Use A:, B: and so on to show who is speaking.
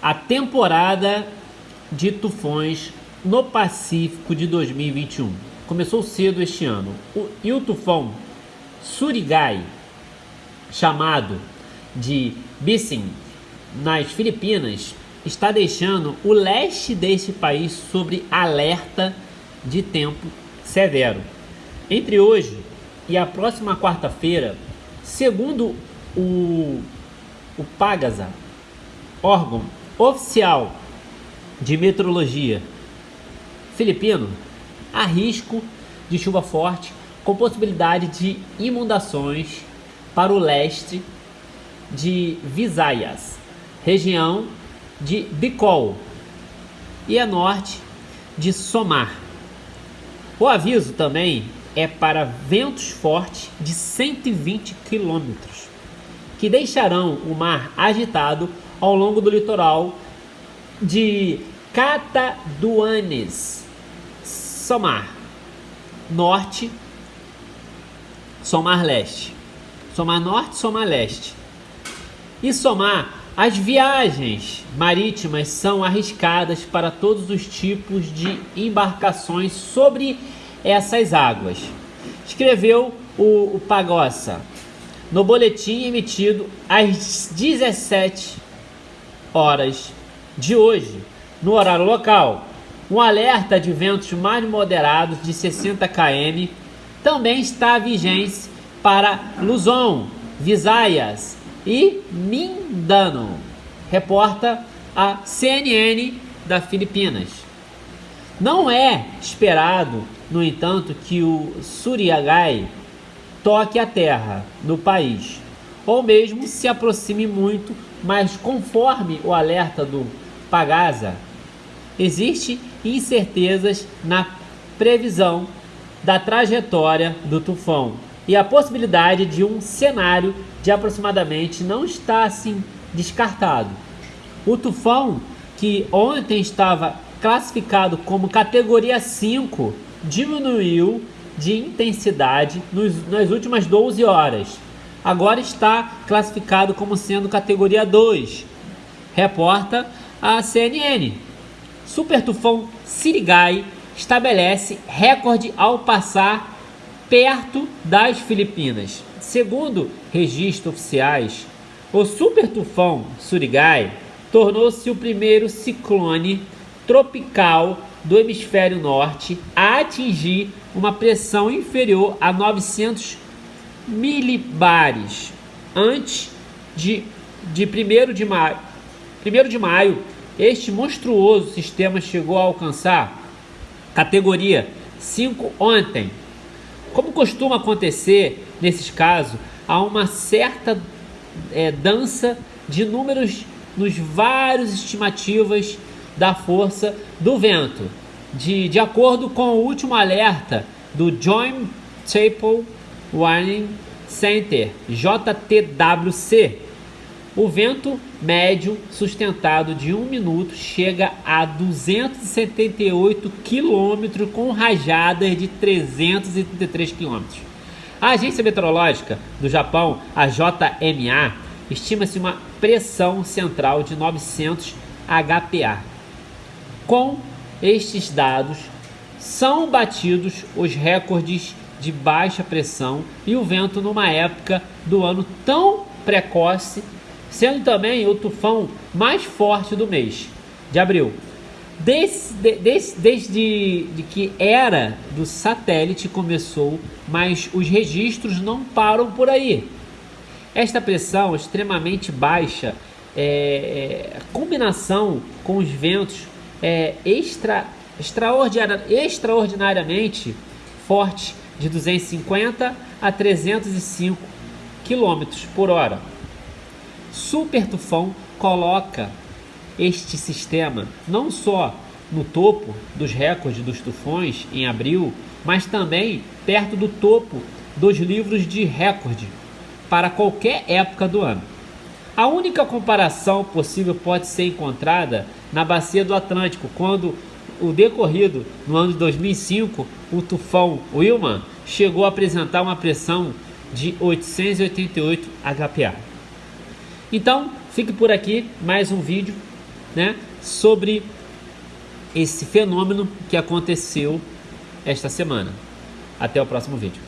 A: a temporada de tufões no Pacífico de 2021. Começou cedo este ano. O, e o tufão Surigai, chamado de Bissing, nas Filipinas, está deixando o leste deste país sobre alerta de tempo severo. Entre hoje e a próxima quarta-feira, segundo o, o Pagasa, órgão oficial de meteorologia filipino, há risco de chuva forte com possibilidade de inundações para o leste de Visayas, região de Bicol e a norte de Somar. O aviso também é para ventos fortes de 120 km, que deixarão o mar agitado ao longo do litoral de Cataduanes, Somar, Norte, Somar Leste, Somar Norte, Somar Leste. E somar as viagens marítimas são arriscadas para todos os tipos de embarcações sobre essas águas. Escreveu o, o Pagossa no boletim emitido às 17 horas de hoje, no horário local. Um alerta de ventos mais moderados de 60 km também está vigente para Luzon, Visayas e Mindano, reporta a CNN da Filipinas. Não é esperado, no entanto, que o Suriagai toque a terra no país, ou mesmo se aproxime muito, mas conforme o alerta do Pagasa, existe incertezas na previsão da trajetória do tufão e a possibilidade de um cenário de aproximadamente não está assim descartado. O tufão, que ontem estava classificado como categoria 5, diminuiu de intensidade nos, nas últimas 12 horas. Agora está classificado como sendo categoria 2, reporta a CNN. Super tufão Sirigai estabelece recorde ao passar perto das Filipinas. Segundo registros oficiais, o super tufão Surigai tornou-se o primeiro ciclone tropical do hemisfério norte a atingir uma pressão inferior a 900 milibares antes de, de 1 de maio. 1 de maio, este monstruoso sistema chegou a alcançar categoria 5 ontem. Como costuma acontecer nesses casos, há uma certa é, dança de números nos vários estimativas da força do vento. De, de acordo com o último alerta do Joint Chapel Warning Center, JTWC, o vento médio sustentado de um minuto chega a 278 km com rajadas de 333 km. A Agência Meteorológica do Japão, a JMA, estima-se uma pressão central de 900 HPA. Com estes dados, são batidos os recordes de baixa pressão e o vento numa época do ano tão precoce, sendo também o tufão mais forte do mês de abril. Desde, desde, desde de que era do satélite começou, mas os registros não param por aí. Esta pressão extremamente baixa, é, é, combinação com os ventos é, extra, extraordinar, extraordinariamente forte de 250 a 305 km por hora. Super Tufão coloca este sistema não só no topo dos recordes dos tufões em abril, mas também perto do topo dos livros de recorde para qualquer época do ano. A única comparação possível pode ser encontrada na bacia do Atlântico, quando o decorrido no ano de 2005, o tufão Wilma chegou a apresentar uma pressão de 888 HPA. Então, fique por aqui mais um vídeo né, sobre esse fenômeno que aconteceu esta semana. Até o próximo vídeo.